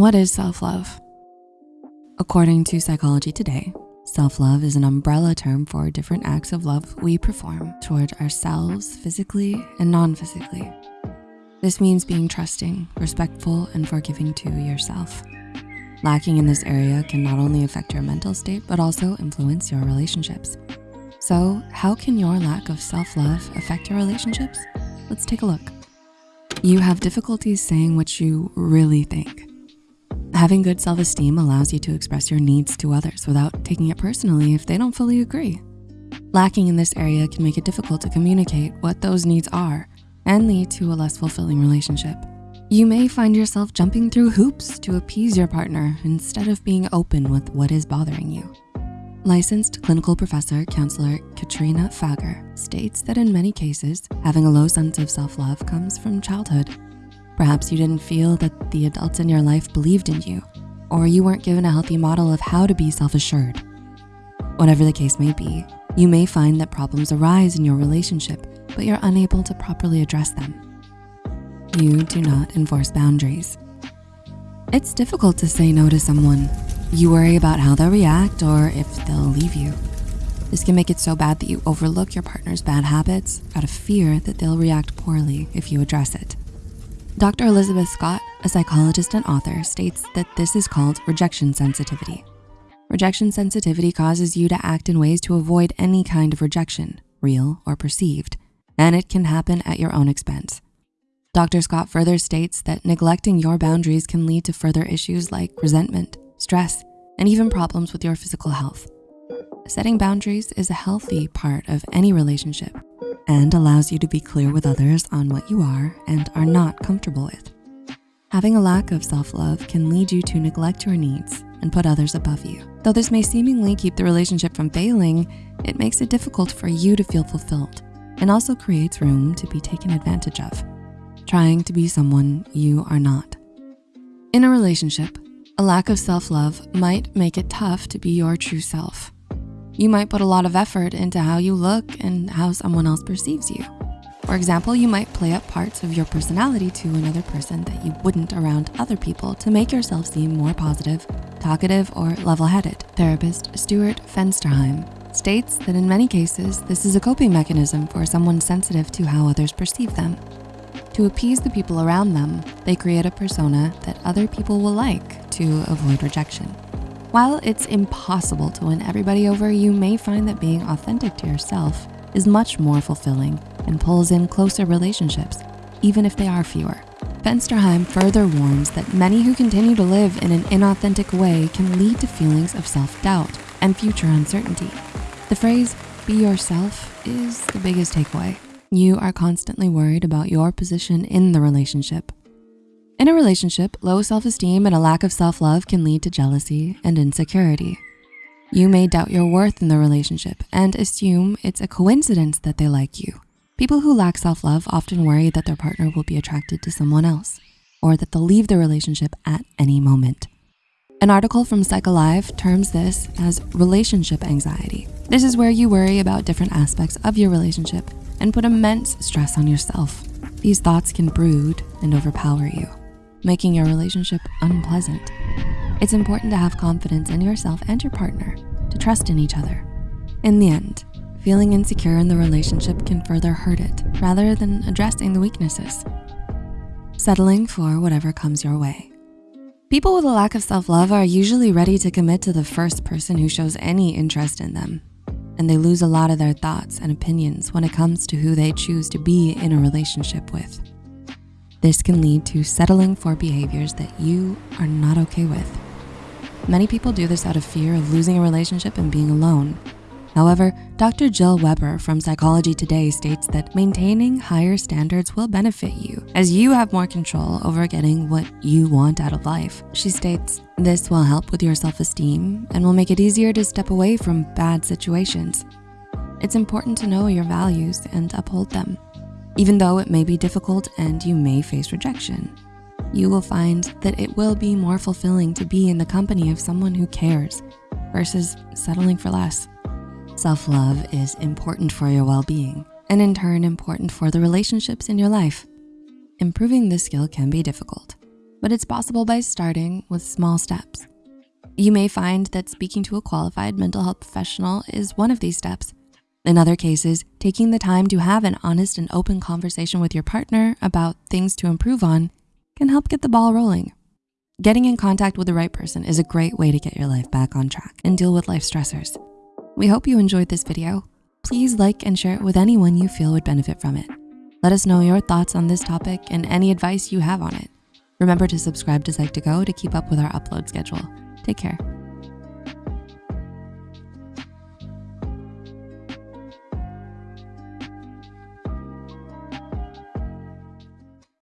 What is self-love? According to Psychology Today, self-love is an umbrella term for different acts of love we perform toward ourselves physically and non-physically. This means being trusting, respectful, and forgiving to yourself. Lacking in this area can not only affect your mental state, but also influence your relationships. So how can your lack of self-love affect your relationships? Let's take a look. You have difficulties saying what you really think. Having good self-esteem allows you to express your needs to others without taking it personally if they don't fully agree. Lacking in this area can make it difficult to communicate what those needs are and lead to a less fulfilling relationship. You may find yourself jumping through hoops to appease your partner instead of being open with what is bothering you. Licensed clinical professor counselor Katrina Fager states that in many cases, having a low sense of self-love comes from childhood Perhaps you didn't feel that the adults in your life believed in you, or you weren't given a healthy model of how to be self-assured. Whatever the case may be, you may find that problems arise in your relationship, but you're unable to properly address them. You do not enforce boundaries. It's difficult to say no to someone. You worry about how they'll react or if they'll leave you. This can make it so bad that you overlook your partner's bad habits out of fear that they'll react poorly if you address it. Dr. Elizabeth Scott, a psychologist and author, states that this is called rejection sensitivity. Rejection sensitivity causes you to act in ways to avoid any kind of rejection, real or perceived, and it can happen at your own expense. Dr. Scott further states that neglecting your boundaries can lead to further issues like resentment, stress, and even problems with your physical health. Setting boundaries is a healthy part of any relationship and allows you to be clear with others on what you are and are not comfortable with. Having a lack of self-love can lead you to neglect your needs and put others above you. Though this may seemingly keep the relationship from failing, it makes it difficult for you to feel fulfilled and also creates room to be taken advantage of, trying to be someone you are not. In a relationship, a lack of self-love might make it tough to be your true self. You might put a lot of effort into how you look and how someone else perceives you. For example, you might play up parts of your personality to another person that you wouldn't around other people to make yourself seem more positive, talkative, or level-headed. Therapist Stuart Fensterheim states that in many cases, this is a coping mechanism for someone sensitive to how others perceive them. To appease the people around them, they create a persona that other people will like to avoid rejection. While it's impossible to win everybody over, you may find that being authentic to yourself is much more fulfilling and pulls in closer relationships, even if they are fewer. Fensterheim further warns that many who continue to live in an inauthentic way can lead to feelings of self-doubt and future uncertainty. The phrase, be yourself, is the biggest takeaway. You are constantly worried about your position in the relationship, in a relationship, low self-esteem and a lack of self-love can lead to jealousy and insecurity. You may doubt your worth in the relationship and assume it's a coincidence that they like you. People who lack self-love often worry that their partner will be attracted to someone else or that they'll leave the relationship at any moment. An article from PsychAlive terms this as relationship anxiety. This is where you worry about different aspects of your relationship and put immense stress on yourself. These thoughts can brood and overpower you making your relationship unpleasant. It's important to have confidence in yourself and your partner, to trust in each other. In the end, feeling insecure in the relationship can further hurt it rather than addressing the weaknesses. Settling for whatever comes your way. People with a lack of self-love are usually ready to commit to the first person who shows any interest in them, and they lose a lot of their thoughts and opinions when it comes to who they choose to be in a relationship with. This can lead to settling for behaviors that you are not okay with. Many people do this out of fear of losing a relationship and being alone. However, Dr. Jill Weber from Psychology Today states that maintaining higher standards will benefit you as you have more control over getting what you want out of life. She states, this will help with your self-esteem and will make it easier to step away from bad situations. It's important to know your values and uphold them even though it may be difficult and you may face rejection. You will find that it will be more fulfilling to be in the company of someone who cares versus settling for less. Self-love is important for your well-being and in turn important for the relationships in your life. Improving this skill can be difficult, but it's possible by starting with small steps. You may find that speaking to a qualified mental health professional is one of these steps. In other cases, taking the time to have an honest and open conversation with your partner about things to improve on can help get the ball rolling. Getting in contact with the right person is a great way to get your life back on track and deal with life stressors. We hope you enjoyed this video. Please like and share it with anyone you feel would benefit from it. Let us know your thoughts on this topic and any advice you have on it. Remember to subscribe to Psych2Go to keep up with our upload schedule. Take care.